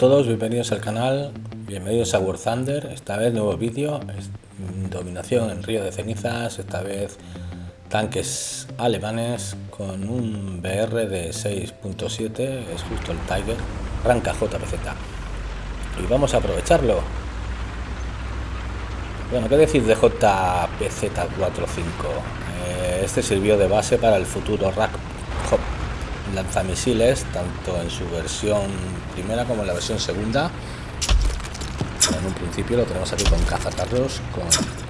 Todos, bienvenidos al canal, bienvenidos a War Thunder, esta vez nuevo vídeo, dominación en Río de Cenizas, esta vez tanques alemanes con un BR de 6.7, es justo el Tiger, arranca JPZ y vamos a aprovecharlo. Bueno, ¿qué decir de JPZ-45? Eh, este sirvió de base para el futuro RAC lanzamisiles, tanto en su versión primera como en la versión segunda. En un principio lo tenemos aquí con cazacarros, con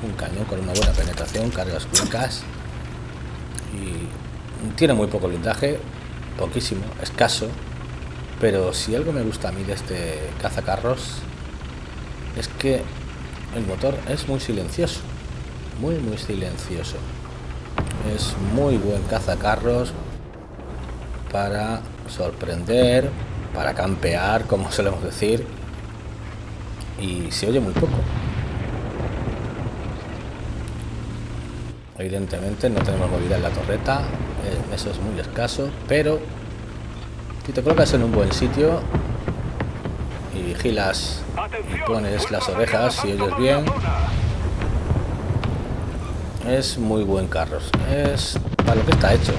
un cañón con una buena penetración, cargas cuicas y tiene muy poco blindaje, poquísimo, escaso, pero si algo me gusta a mí de este cazacarros es que el motor es muy silencioso, muy muy silencioso. Es muy buen cazacarros, para sorprender, para campear, como solemos decir, y se oye muy poco. Evidentemente no tenemos movilidad en la torreta, eh, eso es muy escaso, pero si te colocas en un buen sitio y vigilas y pones las orejas y oyes bien, es muy buen carro, es para lo que está hecho.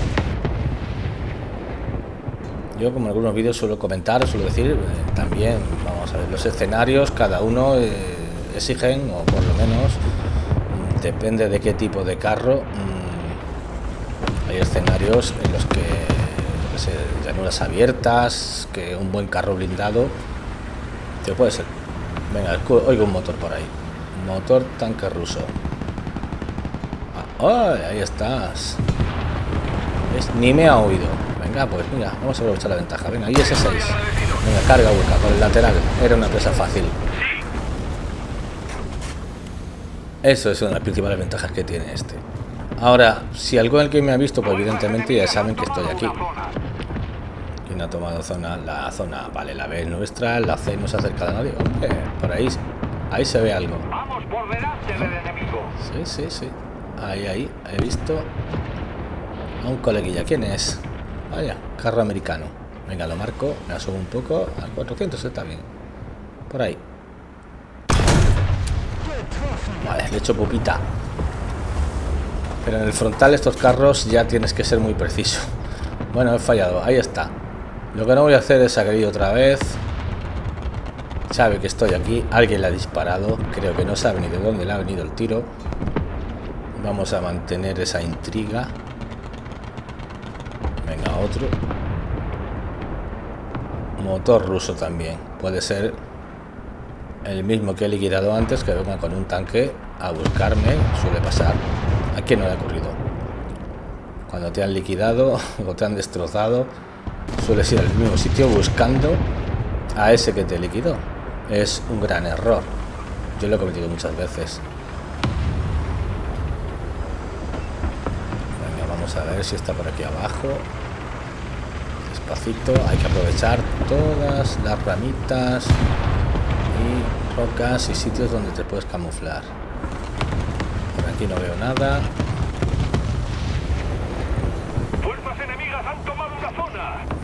Yo como en algunos vídeos suelo comentar, suelo decir, eh, también, vamos a ver, los escenarios cada uno eh, exigen, o por lo menos, mm, depende de qué tipo de carro, mm, hay escenarios en los que se llanuras abiertas, que un buen carro blindado, que puede ser. Venga, oigo un motor por ahí. Motor tanque ruso. Ah, ahí estás! Ni me ha oído. Venga, pues mira, vamos a aprovechar la ventaja. Venga, ahí ese 6. Venga, carga hueca con el lateral. Era una presa fácil. Eso es una de las principales ventajas que tiene este. Ahora, si algo el que me ha visto, pues evidentemente ya saben que estoy aquí. ¿Quién ha tomado zona? La zona, vale, la B es nuestra, la C no se acerca a nadie. Hombre, por ahí, ahí se ve algo. Sí, sí, sí. Ahí, ahí, he visto a un coleguilla. ¿Quién es? Vaya, carro americano. Venga, lo marco, me subo un poco. A 400 está bien. Por ahí. Vale, le echo pupita. Pero en el frontal estos carros ya tienes que ser muy preciso. Bueno, he fallado. Ahí está. Lo que no voy a hacer es agredir otra vez. Sabe que estoy aquí. Alguien le ha disparado. Creo que no sabe ni de dónde le ha venido el tiro. Vamos a mantener esa intriga otro. Motor ruso también. Puede ser el mismo que he liquidado antes, que venga con un tanque a buscarme. Suele pasar. Aquí no le ha ocurrido. Cuando te han liquidado o te han destrozado, sueles ir al mismo sitio buscando a ese que te liquidó. Es un gran error. Yo lo he cometido muchas veces. vamos a ver si está por aquí abajo hay que aprovechar todas las ramitas y rocas y sitios donde te puedes camuflar. Por aquí no veo nada.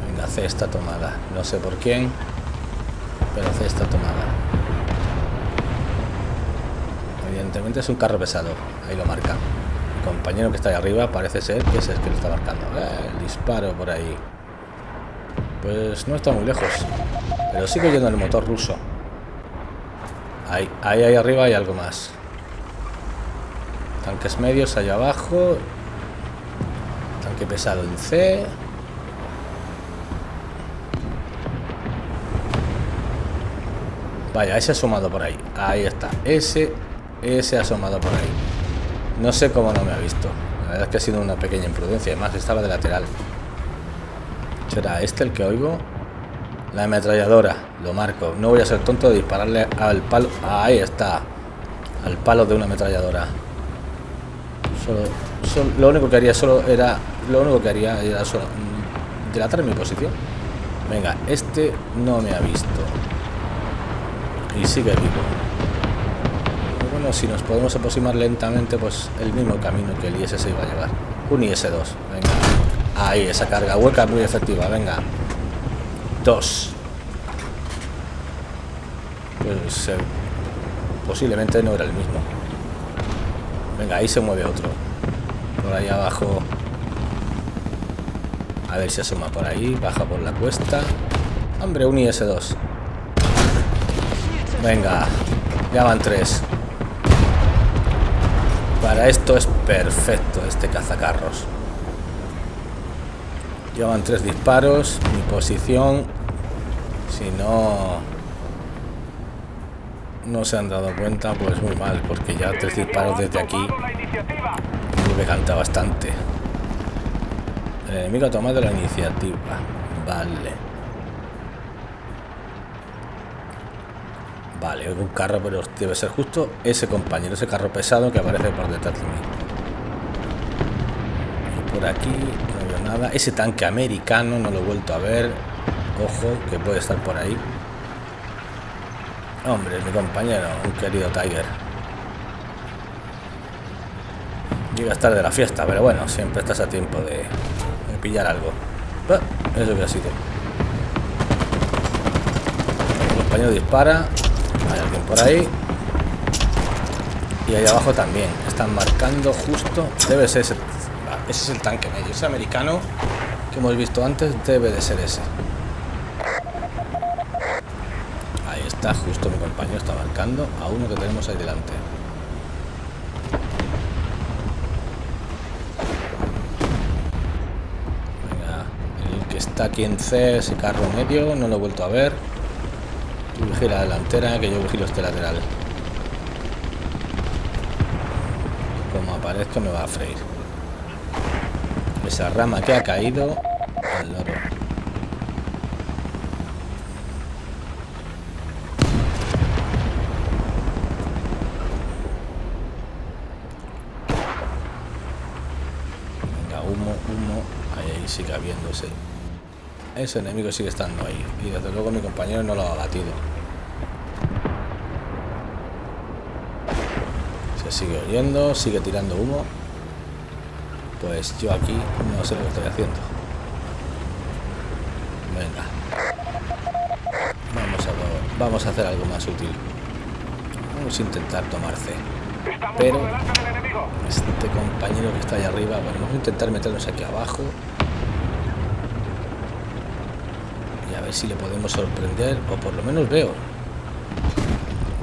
Venga C está tomada. No sé por quién pero C está tomada. Evidentemente es un carro pesado. Ahí lo marca. Compañero que está ahí arriba parece ser que es el que lo está marcando. Eh, el disparo por ahí pues no está muy lejos. Pero sigue yendo el motor ruso. Ahí, ahí, ahí arriba hay algo más. Tanques medios allá abajo. Tanque pesado en C. Vaya, ese asomado por ahí. Ahí está. Ese, ese asomado por ahí. No sé cómo no me ha visto. La verdad es que ha sido una pequeña imprudencia. Además estaba de lateral. ¿Será este el que oigo? La ametralladora, lo marco. No voy a ser tonto de dispararle al palo. Ahí está. Al palo de una ametralladora. Solo, lo único que haría solo era. Lo único que haría era solo. Mm, delatar mi posición. Venga, este no me ha visto. Y sigue vivo. Bueno, si nos podemos aproximar lentamente, pues el mismo camino que el IS se iba a llevar. Un IS-2. Venga. Ahí, esa carga hueca muy efectiva, venga. Dos. pues eh, posiblemente no era el mismo. Venga, ahí se mueve otro. Por ahí abajo. A ver si asoma por ahí. Baja por la cuesta. Hombre, un IS-2. Venga, ya van tres. Para esto es perfecto este cazacarros. Llevan tres disparos. Mi posición. Si no... No se han dado cuenta, pues muy mal, porque ya tres disparos desde aquí me canta bastante. El enemigo ha tomado la iniciativa. Vale. Vale, un carro, pero debe ser justo ese compañero, ese carro pesado que aparece por detrás de mí. Y por aquí nada. Ese tanque americano no lo he vuelto a ver. Ojo, que puede estar por ahí. Hombre, mi compañero, un querido Tiger. Llega a estar de la fiesta, pero bueno, siempre estás a tiempo de, pillar algo. Ah, eso que ha sido. Mi compañero dispara. Hay alguien por ahí. Y ahí abajo también. Están marcando justo. Debe ser ese. Ese es el tanque medio. Ese americano que hemos visto antes debe de ser ese. Ahí está, justo mi compañero está marcando a uno que tenemos ahí delante. Venga, el que está aquí en C, ese carro medio, no lo he vuelto a ver. Tú vigila la delantera, que yo vigilo este lateral. Como aparezca me va a freír. Esa rama que ha caído al loro. Venga, humo, humo. Ahí, ahí sigue habiéndose. Ese enemigo sigue estando ahí. Y desde luego mi compañero no lo ha batido. Se sigue oyendo, sigue tirando humo. Pues yo aquí no sé lo que estoy haciendo. Venga. Vamos a, vamos a hacer algo más útil. Vamos a intentar tomar C. Pero este compañero que está ahí arriba, bueno, vamos a intentar meternos aquí abajo. Y a ver si le podemos sorprender, o por lo menos veo.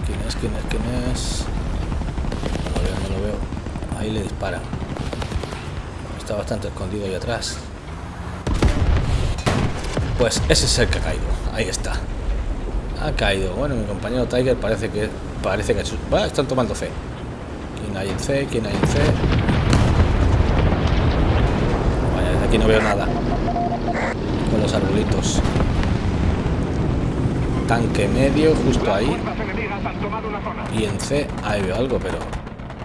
¿Quién es? ¿Quién es? ¿Quién es? No lo veo, no lo veo. Ahí le disparan. Está bastante escondido ahí atrás. Pues ese es el que ha caído. Ahí está. Ha caído. Bueno, mi compañero Tiger parece que parece que están tomando fe. ¿Quién hay en C? ¿Quién hay en C? Vaya, desde aquí no veo nada. Con los arbolitos. Tanque medio, justo ahí. Y en C, ahí veo algo, pero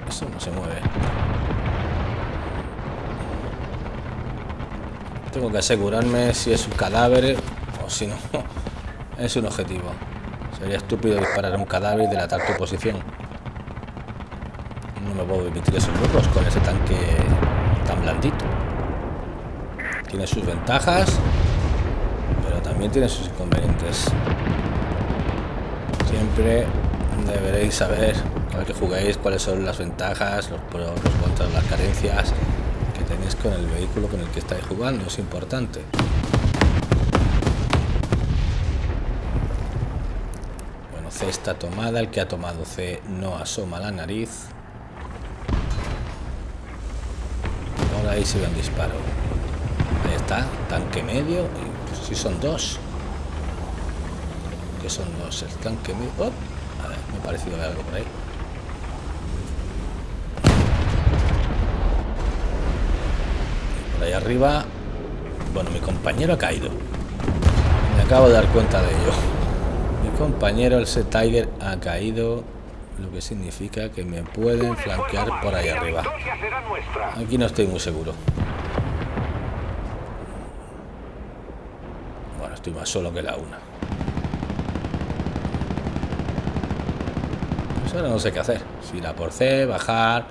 eso no se mueve. Tengo que asegurarme si es un cadáver o si no es un objetivo. Sería estúpido disparar a un cadáver y delatar tu posición. No me puedo permitir esos lujos con ese tanque tan blandito. Tiene sus ventajas, pero también tiene sus inconvenientes. Siempre deberéis saber, cada que juguéis, cuáles son las ventajas, los pros, los contras, las carencias que tenéis con el vehículo con el que estáis jugando. Es importante. Bueno, C está tomada. El que ha tomado C no asoma la nariz. Ahora ahí ve un disparo. Ahí está, tanque medio. Pues, si son dos. Que son dos. El tanque medio. Oh, a ver, me ha parecido algo por ahí. Ahí arriba. Bueno, mi compañero ha caído. Me acabo de dar cuenta de ello. Mi compañero, el Set Tiger, ha caído. Lo que significa que me pueden flanquear por ahí arriba. Aquí no estoy muy seguro. Bueno, estoy más solo que la una. Pues ahora no sé qué hacer. Si ir a por C, bajar,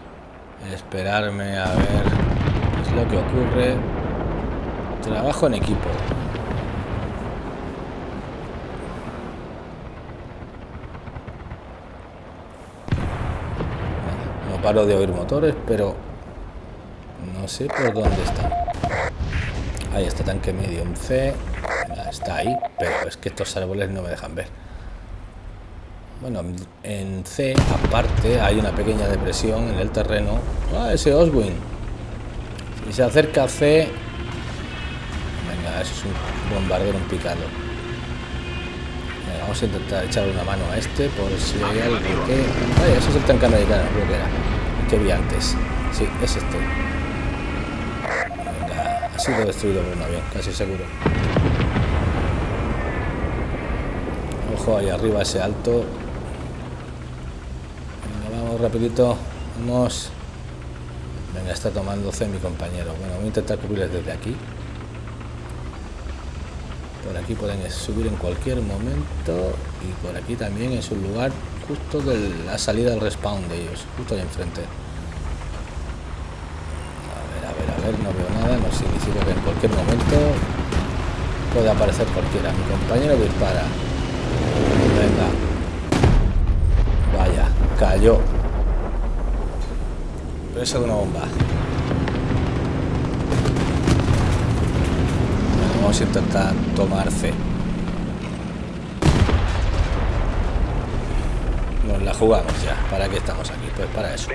esperarme a ver lo que ocurre. Trabajo en equipo. No paro de oír motores, pero no sé por dónde están. Ahí está tanque medio en C. Está ahí, pero es que estos árboles no me dejan ver. Bueno, en C, aparte, hay una pequeña depresión en el terreno. Ah, ese Oswin. Si se acerca a C... Venga, eso es un bombardero, un picado. vamos a intentar echarle una mano a este por si hay algo que... Ay, eso es el tanque americano, creo que era. Que vi antes. Sí, es este. Venga, ha sido destruido por un avión, casi seguro. Ojo, ahí arriba ese alto rapidito. Vamos. Venga, está tomando C mi compañero. Bueno, voy a intentar cubrirles desde aquí. Por aquí pueden subir en cualquier momento. Y por aquí también es un lugar justo de la salida del respawn de ellos. Justo ahí enfrente. A ver, a ver, a ver. No veo nada. No significa que en cualquier momento puede aparecer cualquiera. Mi compañero dispara. Venga. Vaya, cayó eso de una bomba. vamos a intentar tomar C. Nos la jugamos ya. ¿Para qué estamos aquí? Pues para eso.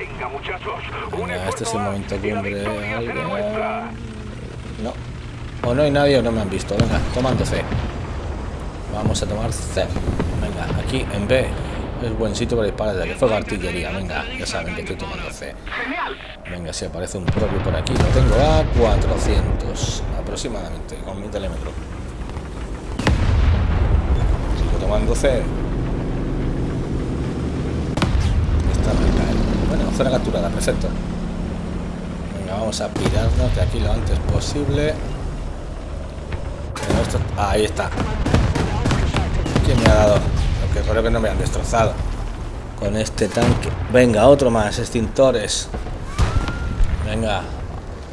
Venga, este es el momento cumbre. No. O no hay nadie o no me han visto. Venga, tomando C. Vamos a tomar C. Venga, aquí en B es buen sitio para disparar desde que fuego artillería. Venga, ya saben que estoy tomando C. Venga, si aparece un propio por aquí, lo tengo a 400 aproximadamente, con mi telémetro. Sigo tomando C. Está caer. Bueno, zona capturada, perfecto. Venga, vamos a pirarnos de aquí lo antes posible. Ahí está. ¿Quién me ha dado? Que espero que no me han destrozado con este tanque. Venga, otro más, extintores. Venga,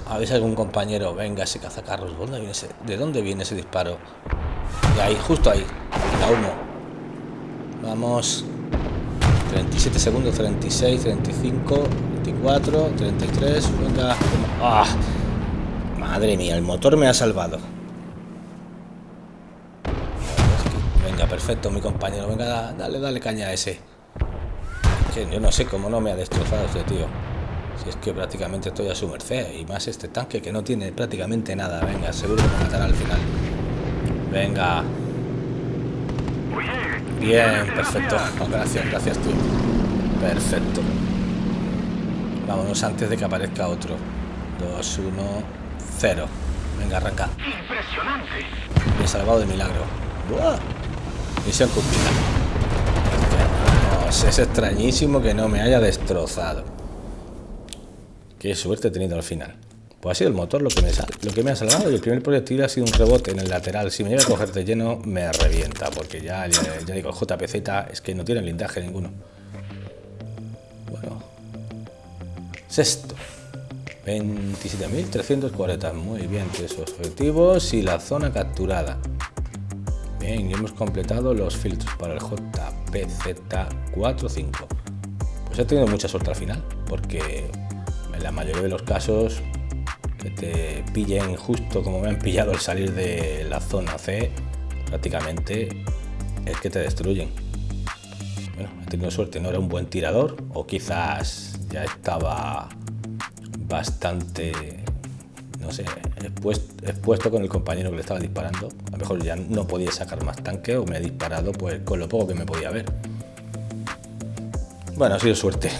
¿habéis algún compañero? Venga, ese cazacarros. ¿Dónde viene ese? ¿De dónde viene ese disparo? De ahí, justo ahí. La uno. Vamos. 37 segundos, 36, 35, 24, 33. Venga. ¡Ah! Madre mía, el motor me ha salvado. Perfecto, mi compañero. Venga, dale, dale caña a ese. yo no sé cómo no me ha destrozado este tío. Si es que prácticamente estoy a su merced. Y más este tanque que no tiene prácticamente nada. Venga, seguro que me matará al final. Venga. Bien, perfecto. Gracias, gracias, tío. Perfecto. Vámonos antes de que aparezca otro. 2, 1, 0. Venga, arranca. Impresionante. Me he salvado de milagro. ¡Buah! Misión cumplida. es extrañísimo que no me haya destrozado. Qué suerte he tenido al final. Pues ha sido el motor lo que me, lo que me ha salvado y el primer proyectil ha sido un rebote en el lateral. Si me llega a coger de lleno, me revienta, porque ya, ya, digo, el JPZ es que no tiene blindaje ninguno. Bueno. Sexto. 27.340. Muy bien, tres objetivos y la zona capturada. Bien, y hemos completado los filtros para el JPZ45. Pues he tenido mucha suerte al final, porque en la mayoría de los casos que te pillen justo como me han pillado al salir de la zona C, prácticamente es que te destruyen. Bueno, he tenido suerte, no era un buen tirador, o quizás ya estaba bastante no sé, expuesto, con el compañero que le estaba disparando. A lo mejor ya no podía sacar más tanque o me ha disparado pues con lo poco que me podía ver. Bueno, ha sido suerte.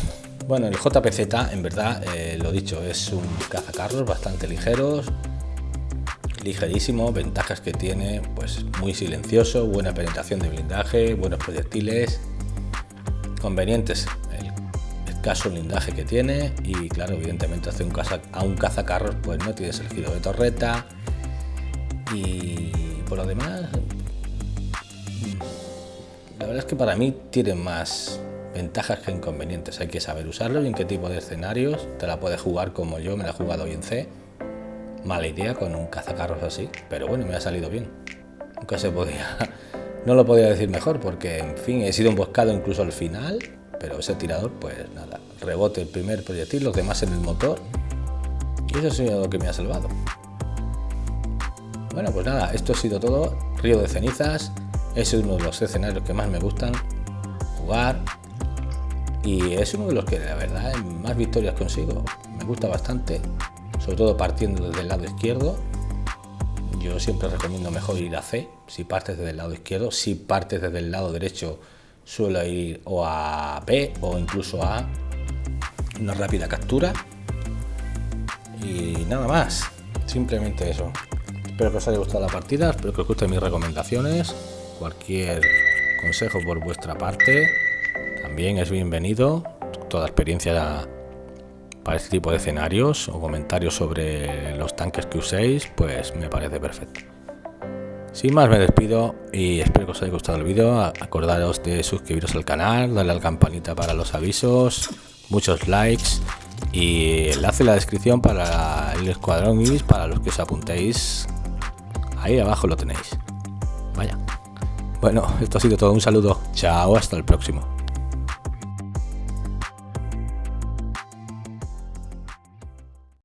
Bueno, el JPZ, en verdad, eh, lo dicho, es un cazacarros bastante ligeros, ligerísimo, ventajas que tiene, pues muy silencioso, buena penetración de blindaje, buenos proyectiles, convenientes caso blindaje que tiene y claro, evidentemente hace un caza, a un cazacarros pues no tienes el giro de torreta y por lo demás la verdad es que para mí tiene más ventajas que inconvenientes, hay que saber usarlo y en qué tipo de escenarios te la puedes jugar como yo me la he jugado hoy en C. Mala idea con un cazacarros así, pero bueno, me ha salido bien. Nunca se podía no lo podía decir mejor porque en fin he sido emboscado incluso al final pero ese tirador, pues nada, rebote el primer proyectil, los demás en el motor. Y eso ha sido lo que me ha salvado. Bueno, pues nada, esto ha sido todo. Río de cenizas. Es uno de los escenarios que más me gustan jugar. Y es uno de los que la verdad más victorias consigo. Me gusta bastante. Sobre todo partiendo desde el lado izquierdo. Yo siempre recomiendo mejor ir a C si partes desde el lado izquierdo. Si partes desde el lado derecho suelo ir o a B o incluso a una rápida captura. Y nada más. Simplemente eso. Espero que os haya gustado la partida, espero que os gusten mis recomendaciones. Cualquier consejo por vuestra parte también es bienvenido. Toda experiencia para este tipo de escenarios o comentarios sobre los tanques que uséis, pues me parece perfecto. Sin más me despido y espero que os haya gustado el vídeo. Acordaros de suscribiros al canal, darle a la campanita para los avisos, muchos likes y enlace en la descripción para el escuadrón Ibis para los que os apuntéis Ahí abajo lo tenéis. Vaya. Bueno, esto ha sido todo. Un saludo. Chao, hasta el próximo.